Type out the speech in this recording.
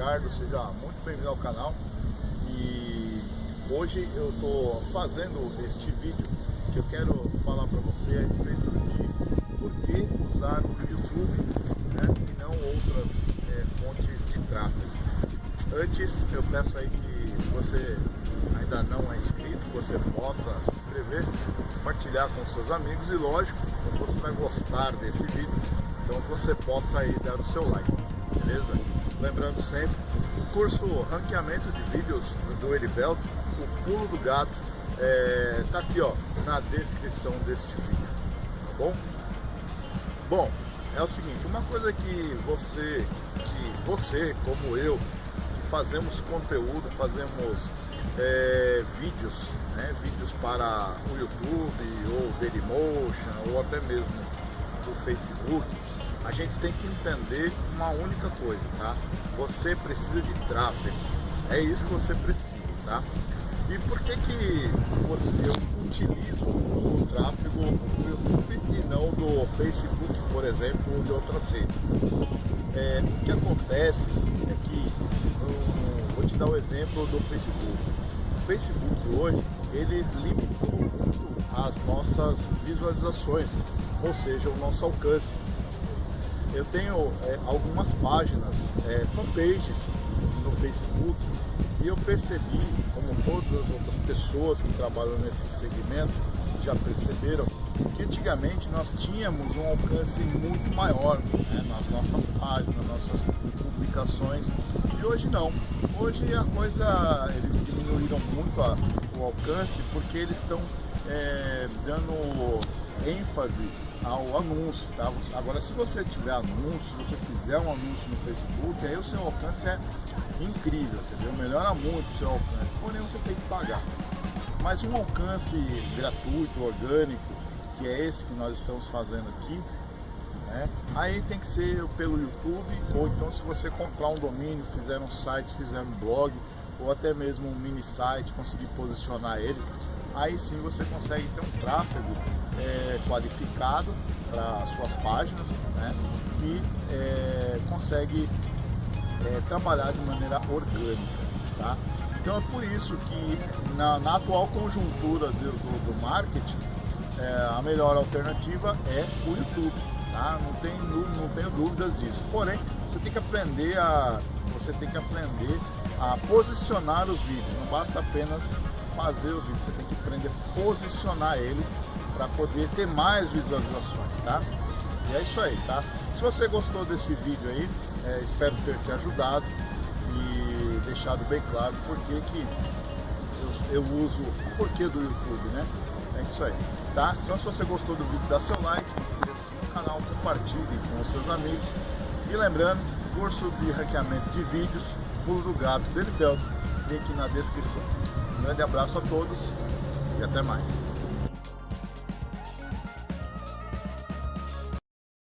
Ricardo, seja muito bem-vindo ao canal e hoje eu estou fazendo este vídeo que eu quero falar para você a respeito de por que usar o YouTube né, e não outras é, fontes de tráfego. Antes eu peço aí que você ainda não é inscrito, você possa se inscrever, compartilhar com seus amigos e lógico, você vai gostar desse vídeo, então você possa aí dar o seu like, beleza? Lembrando sempre, o curso Ranqueamento de Vídeos do Elivelto, o pulo do gato, é, tá aqui ó, na descrição deste vídeo, tá bom? Bom, é o seguinte, uma coisa que você, que você como eu, fazemos conteúdo, fazemos é, vídeos, né, vídeos para o YouTube, ou Dailymotion, ou até mesmo o Facebook, a gente tem que entender uma única coisa, tá? Você precisa de tráfego, é isso que você precisa, tá? E por que que eu utilizo o tráfego do YouTube e não do Facebook, por exemplo, ou de outras redes? É, o que acontece é que, um, vou te dar o um exemplo do Facebook. O Facebook hoje, ele limitou muito as nossas visualizações, ou seja, o nosso alcance. Eu tenho é, algumas páginas, é, fanpages no Facebook e eu percebi, como todas as outras pessoas que trabalham nesse segmento já perceberam, que antigamente nós tínhamos um alcance muito maior né, nas nossas páginas, nas nossas publicações e hoje não. Hoje a coisa, eles diminuíram muito a, o alcance porque eles estão é, dando ênfase ao anúncio. Tá? Agora, se você tiver anúncio, se você fizer um anúncio no Facebook, aí o seu alcance é incrível, entendeu? Melhora muito o seu alcance, porém você tem que pagar. Mas um alcance gratuito, orgânico, que é esse que nós estamos fazendo aqui, né? aí tem que ser pelo YouTube, ou então se você comprar um domínio, fizer um site, fizer um blog, ou até mesmo um mini site, conseguir posicionar ele, aí sim você consegue ter um tráfego é, qualificado para suas páginas né? e é, consegue é, trabalhar de maneira orgânica. Tá? Então é por isso que na, na atual conjuntura do, do, do marketing, a melhor alternativa é o YouTube. Tá? Não, tem, não tenho dúvidas disso. Porém, você tem que aprender a. Você tem que aprender a posicionar os vídeos. Não basta apenas fazer o vídeo, você tem que aprender a posicionar ele para poder ter mais visualizações, tá? E é isso aí, tá? Se você gostou desse vídeo aí, é, espero ter te ajudado e deixado bem claro por que eu, eu uso o porquê do YouTube, né? É isso aí, tá? Então se você gostou do vídeo, dá seu like, se inscreva no canal, compartilhe com os seus amigos. E lembrando, curso de hackeamento de vídeos, pulo do gato, Belifeld, link na descrição. Um grande abraço a todos e até mais.